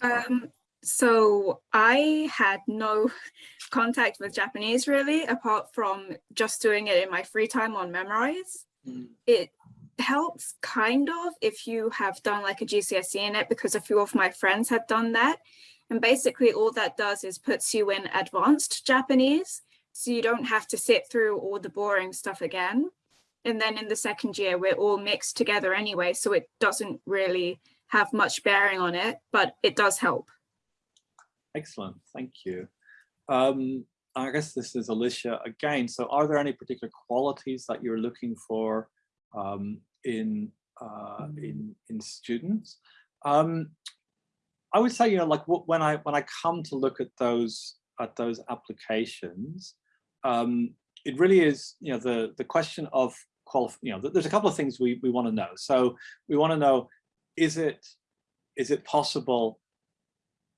Um, so I had no contact with Japanese really, apart from just doing it in my free time on Memrise. Mm. It helps kind of if you have done like a GCSE in it because a few of my friends had done that. And basically all that does is puts you in advanced Japanese. So you don't have to sit through all the boring stuff again. And then in the second year, we're all mixed together anyway. So it doesn't really have much bearing on it, but it does help. Excellent, thank you. Um, I guess this is Alicia again. So are there any particular qualities that you're looking for um, in, uh, in, in students? Um, I would say, you know, like when I when I come to look at those at those applications, um, it really is, you know, the the question of qualify. You know, there's a couple of things we we want to know. So we want to know, is it is it possible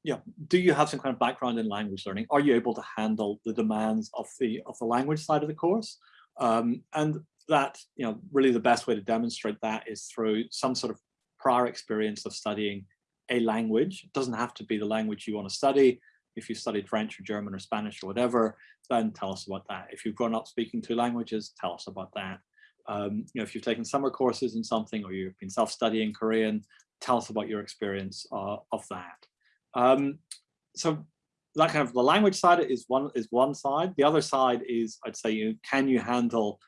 yeah, do you have some kind of background in language learning? Are you able to handle the demands of the of the language side of the course? Um, and that, you know, really the best way to demonstrate that is through some sort of prior experience of studying a language. It doesn't have to be the language you want to study. If you studied French or German or Spanish or whatever, then tell us about that. If you've grown up speaking two languages, tell us about that. Um, you know, if you've taken summer courses in something or you've been self-studying Korean, tell us about your experience uh, of that. Um, so that kind of the language side is one is one side. The other side is I'd say you can you handle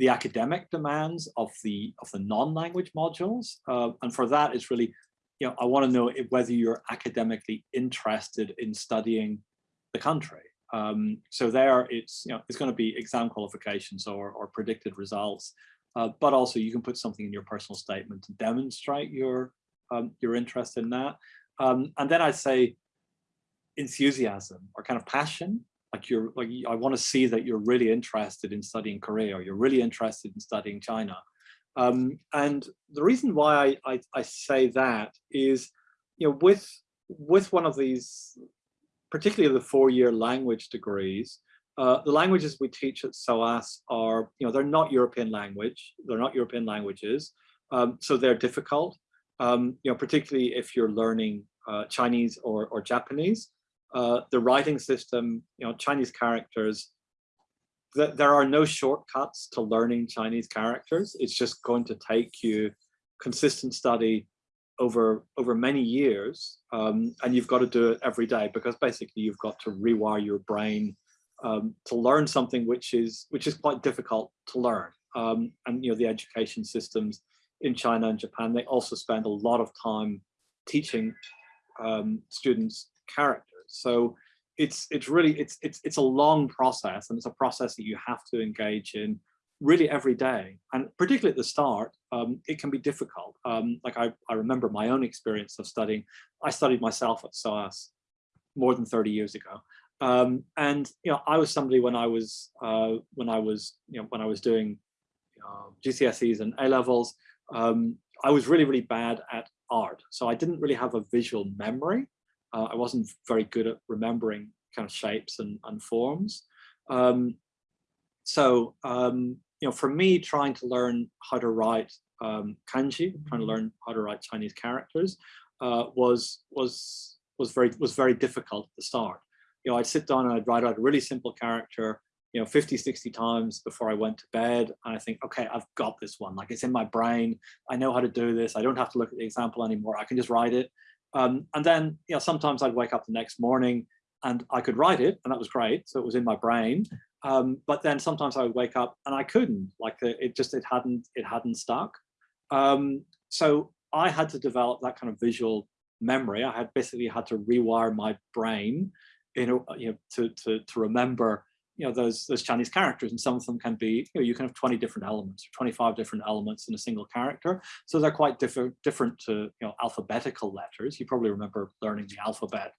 the academic demands of the of the non-language modules, uh, and for that it's really you know I want to know whether you're academically interested in studying the country. Um, so there it's you know it's going to be exam qualifications or or predicted results, uh, but also you can put something in your personal statement to demonstrate your um, your interest in that. Um, and then I'd say enthusiasm or kind of passion, like you're like, I want to see that you're really interested in studying Korea or you're really interested in studying China. Um, and the reason why I, I, I say that is, you know, with, with one of these, particularly the four-year language degrees, uh, the languages we teach at SOAS are, you know, they're not European language, they're not European languages, um, so they're difficult. Um, you know, particularly if you're learning uh, Chinese or, or Japanese. Uh, the writing system, you know, Chinese characters, th there are no shortcuts to learning Chinese characters. It's just going to take you consistent study over over many years, um, and you've got to do it every day because basically you've got to rewire your brain um, to learn something which is which is quite difficult to learn. Um, and you know the education systems in China and Japan, they also spend a lot of time teaching um, students' characters. So it's it's really it's it's it's a long process, and it's a process that you have to engage in really every day. And particularly at the start, um, it can be difficult. Um, like I, I remember my own experience of studying. I studied myself at SOAS more than 30 years ago. Um, and you know, I was somebody when I was uh, when I was you know when I was doing uh, GCSEs and A levels, um, I was really really bad at art. So I didn't really have a visual memory. Uh, I wasn't very good at remembering kind of shapes and, and forms. Um, so, um, you know, for me, trying to learn how to write um, kanji, trying to learn how to write Chinese characters, uh, was was was very was very difficult at the start. You know, I'd sit down and I'd write out a really simple character, you know 50 60 times before i went to bed and i think okay i've got this one. Like it's in my brain. I know how to do this. I don't have to look at the example anymore. I can just write it um, and then you know sometimes i'd wake up the next morning and i could write it and that was great so it was in my brain. Um, but then sometimes i would wake up and i couldn't like it just it hadn't it hadn't stuck. Um, so i had to develop that kind of visual memory. I had basically had to rewire my brain you know, you know to, to, to remember you know those those Chinese characters, and some of them can be you know you can have 20 different elements, or 25 different elements in a single character. So they're quite different different to you know alphabetical letters. You probably remember learning the alphabet,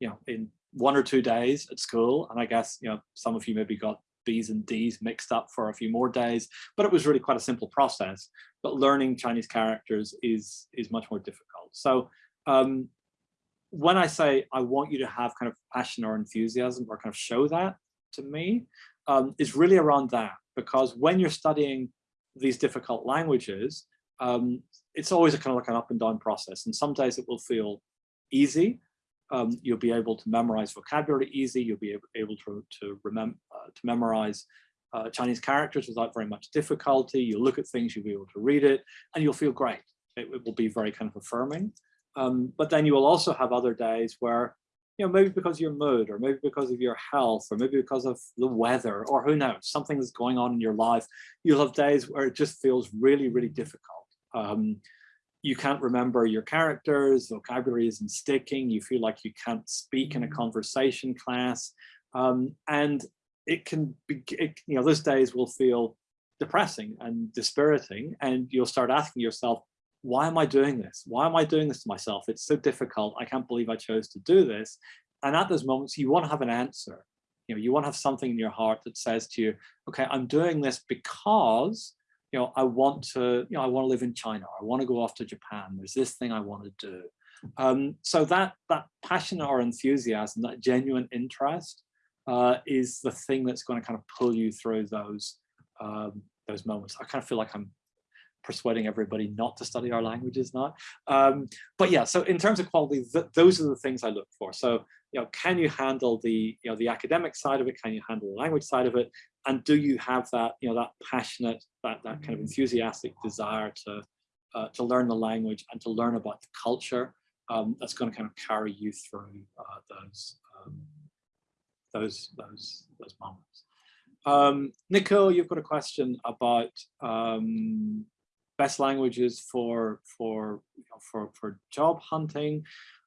you know, in one or two days at school, and I guess you know some of you maybe got B's and D's mixed up for a few more days, but it was really quite a simple process. But learning Chinese characters is is much more difficult. So um, when I say I want you to have kind of passion or enthusiasm or kind of show that, to me um, is really around that, because when you're studying these difficult languages, um, it's always a kind of like an up and down process. And some days it will feel easy. Um, you'll be able to memorize vocabulary easy. You'll be able, to, to, remember, uh, to memorize uh, Chinese characters without very much difficulty. You'll look at things, you'll be able to read it, and you'll feel great. It, it will be very kind of affirming. Um, but then you will also have other days where you know, maybe because of your mood or maybe because of your health or maybe because of the weather or who knows, something that's going on in your life, you'll have days where it just feels really, really difficult. Um, you can't remember your characters, vocabulary isn't sticking, you feel like you can't speak in a mm. conversation class. Um, and it can be, it, you know, those days will feel depressing and dispiriting and you'll start asking yourself, why am I doing this? Why am I doing this to myself? It's so difficult. I can't believe I chose to do this. And at those moments, you want to have an answer. You know, you want to have something in your heart that says to you, okay, I'm doing this because, you know, I want to, you know, I want to live in China. I want to go off to Japan. There's this thing I want to do. Um, so that that passion or enthusiasm, that genuine interest, uh, is the thing that's going to kind of pull you through those um, those moments. I kind of feel like I'm persuading everybody not to study our languages now. Um, but yeah, so in terms of quality, th those are the things I look for. So, you know, can you handle the, you know, the academic side of it? Can you handle the language side of it? And do you have that, you know, that passionate, that, that kind of enthusiastic desire to, uh, to learn the language and to learn about the culture um, that's going to kind of carry you through uh, those, um, those, those, those moments. Um, Nico, you've got a question about um, best languages for for you know, for for job hunting.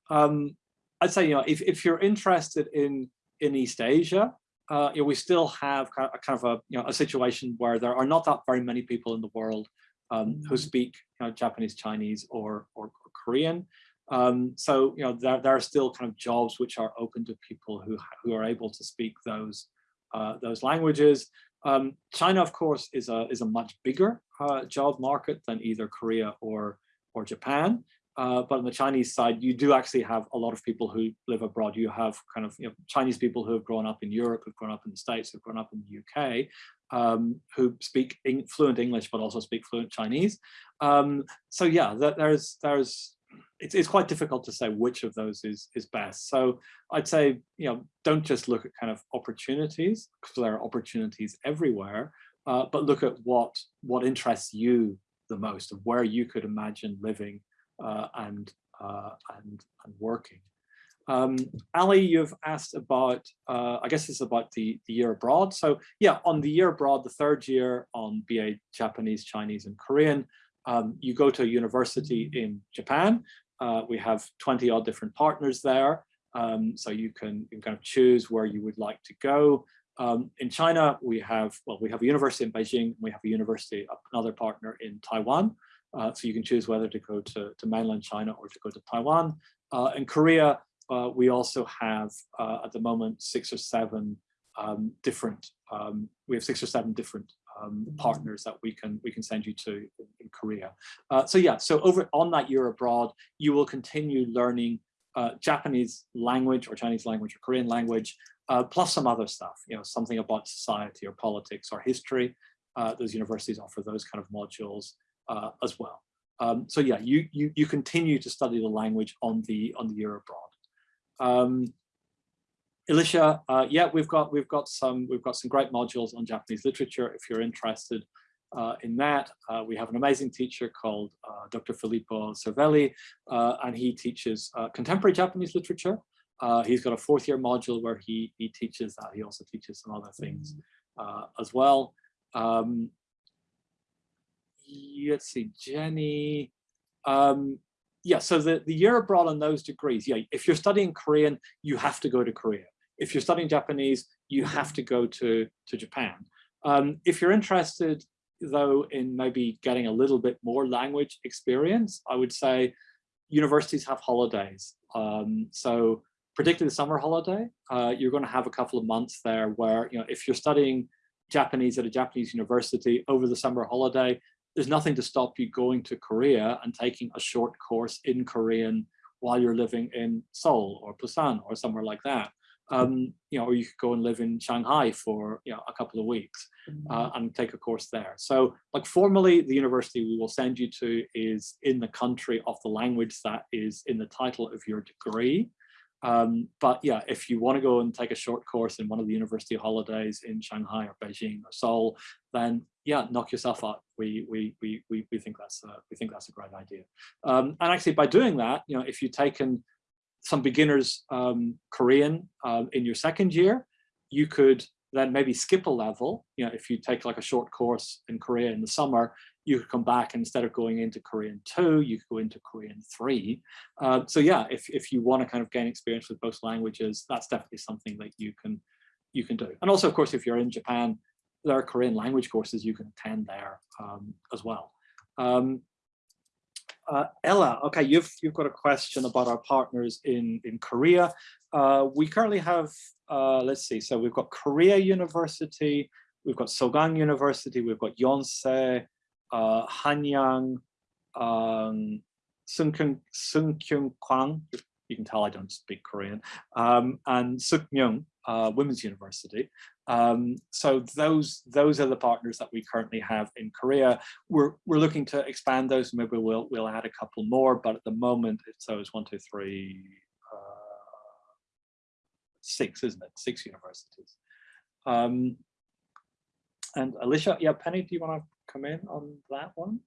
Um, I'd say you know if if you're interested in in East Asia, uh, you know, we still have kind of, kind of a you know a situation where there are not that very many people in the world um, who mm-hmm. speak you know, Japanese, Chinese, or or, or Korean. Um, so you know there there are still kind of jobs which are open to people who who are able to speak those uh, those languages. Um, China, of course, is a is a much bigger uh, job market than either Korea or or Japan. Uh, but on the Chinese side, you do actually have a lot of people who live abroad. You have kind of you know, Chinese people who have grown up in Europe, who've grown up in the States, who've grown up in the UK, um, who speak fluent English, but also speak fluent Chinese. Um, so yeah, there's there's it's, it's quite difficult to say which of those is is best. So I'd say, you know, don't just look at kind of opportunities because there are opportunities everywhere, uh, but look at what what interests you the most and where you could imagine living uh, and uh, and and working. Um, Ali, you've asked about, uh, I guess it's about the, the year abroad. So yeah, on the year abroad, the third year on BA Japanese, Chinese, and Korean, um, you go to a university in Japan uh, we have 20 odd different partners there. Um, so you can, you can kind of choose where you would like to go. Um, in China, we have, well, we have a university in Beijing, we have a university, another partner in Taiwan. Uh, so you can choose whether to go to, to mainland China or to go to Taiwan. Uh, in Korea, uh, we also have uh, at the moment six or seven um, different, um, we have six or seven different um, partners that we can we can send you to in, in Korea. Uh, so yeah, so over on that year abroad, you will continue learning uh, Japanese language or Chinese language or Korean language, uh, plus some other stuff, you know, something about society or politics or history. Uh, those universities offer those kind of modules uh, as well. Um, so yeah, you, you you continue to study the language on the on the year abroad. Um, Alicia, uh, yeah, we've got we've got some we've got some great modules on Japanese literature. If you're interested uh, in that, uh, we have an amazing teacher called Dr. Filippo Cervelli, and he teaches contemporary Japanese literature. He's got a fourth year module where he he teaches that. He also teaches some other things as well. Um, let's see, Jenny. Um, yeah, so the, the year abroad on those degrees, yeah, if you're studying Korean, you have to go to Korea if you're studying Japanese, you have to go to, to Japan. Um, if you're interested, though, in maybe getting a little bit more language experience, I would say universities have holidays. Um, so particularly the summer holiday, uh, you're going to have a couple of months there where, you know, if you're studying Japanese at a Japanese university over the summer holiday, there's nothing to stop you going to Korea and taking a short course in Korean while you're living in Seoul or Busan or somewhere like that um, you know, or you could go and live in Shanghai for you know a couple of weeks uh, mm-hmm. and take a course there. So like formally, the university we will send you to is in the country of the language that is in the title of your degree. Um, but yeah, if you want to go and take a short course in one of the university holidays in Shanghai or Beijing or Seoul, then yeah, knock yourself out. We we we we, we think that's a, we think that's a great idea. Um, and actually, by doing that, you know, if you've taken some beginners um, Korean um, in your second year, you could then maybe skip a level. You know, if you take like a short course in Korea in the summer, you could come back and instead of going into Korean two, you could go into Korean three. Uh, so yeah, if, if you want to kind of gain experience with both languages, that's definitely something that you can you can do. And also, of course, if you're in Japan, there are Korean language courses you can attend there um, as well. Um, uh, Ella, okay, you've you've got a question about our partners in in Korea. Uh, we currently have, uh, let's see, so we've got Korea University, we've got Sogang University, we've got Yonsei, uh, Hanyang, um, Sun Kyung, Kwang, you can tell I don't speak Korean, um, and Sookmyung uh, Women's University. Um, so those those are the partners that we currently have in Korea. We're we're looking to expand those. Maybe we'll we'll add a couple more, but at the moment it's it's one, two, three, uh, six, isn't it? Six universities. Um, and Alicia, yeah, Penny, do you want to come in on that one?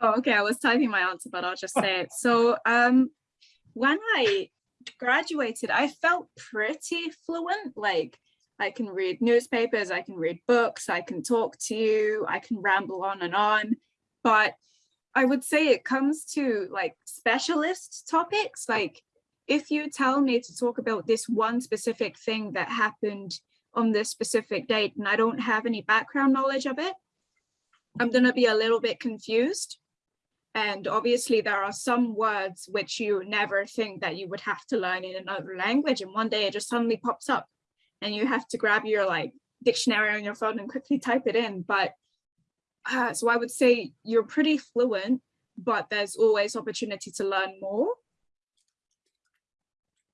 Oh, okay. I was typing my answer, but I'll just say it. So um, when I graduated, I felt pretty fluent. Like I can read newspapers, I can read books, I can talk to you, I can ramble on and on. But I would say it comes to like specialist topics. Like if you tell me to talk about this one specific thing that happened on this specific date and I don't have any background knowledge of it, I'm going to be a little bit confused. And obviously there are some words which you never think that you would have to learn in another language. And one day it just suddenly pops up and you have to grab your like dictionary on your phone and quickly type it in. But uh, so I would say you're pretty fluent, but there's always opportunity to learn more.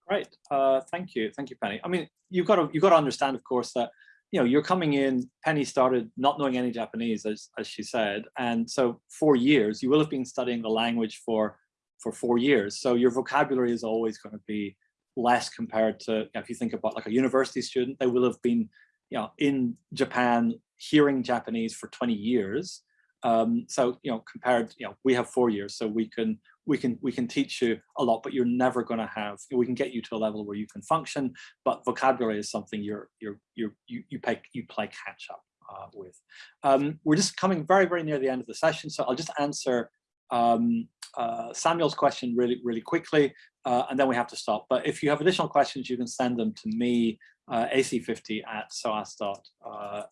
Great, uh, thank you, thank you, Penny. I mean, you've got to you've got to understand, of course, that you know, you're coming in, Penny started not knowing any Japanese, as, as she said. And so four years, you will have been studying the language for, for four years. So your vocabulary is always going to be less compared to, if you think about like a university student, they will have been, you know, in Japan hearing Japanese for 20 years. Um, so, you know, compared, you know, we have four years, so we can we can we can teach you a lot, but you're never going to have. We can get you to a level where you can function, but vocabulary is something you're you're you're you you play you play catch up uh, with. Um, we're just coming very very near the end of the session, so I'll just answer um, uh, Samuel's question really really quickly, uh, and then we have to stop. But if you have additional questions, you can send them to me uh, ac50 at soas.ac.uk.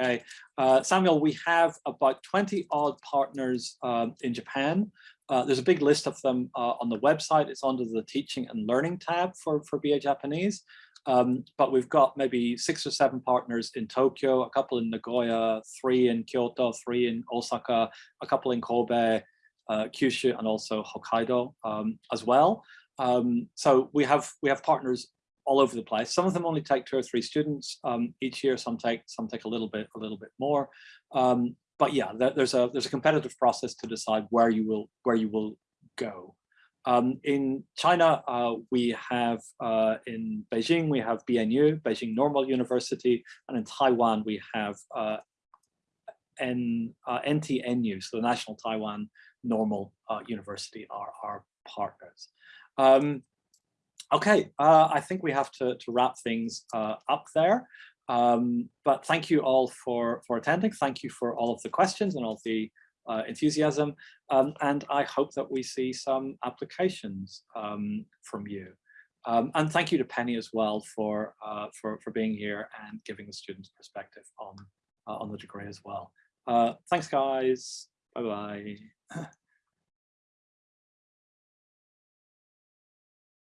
Uh, uh, Samuel, we have about 20 odd partners um, in Japan. Uh, there's a big list of them uh, on the website. It's under the teaching and learning tab for, for BA Japanese. Um, but we've got maybe six or seven partners in Tokyo, a couple in Nagoya, three in Kyoto, three in Osaka, a couple in Kobe, uh, Kyushu, and also Hokkaido um, as well. Um, so we have we have partners all over the place. Some of them only take two or three students um, each year. Some take some take a little bit a little bit more. Um, but yeah, there's a there's a competitive process to decide where you will where you will go. Um, in China, uh, we have uh, in Beijing we have BNU, Beijing Normal University, and in Taiwan we have uh, N, uh, NTNU, so the National Taiwan Normal uh, University are our partners. Um, okay, uh, I think we have to, to wrap things up there. Um, but thank you all for, for attending. Thank you for all of the questions and all the uh, enthusiasm. Um, and I hope that we see some applications um, from you. Um, and thank you to Penny as well for, uh, for, for being here and giving the students perspective on, uh, on the degree as well. Uh, thanks, guys. Bye-bye.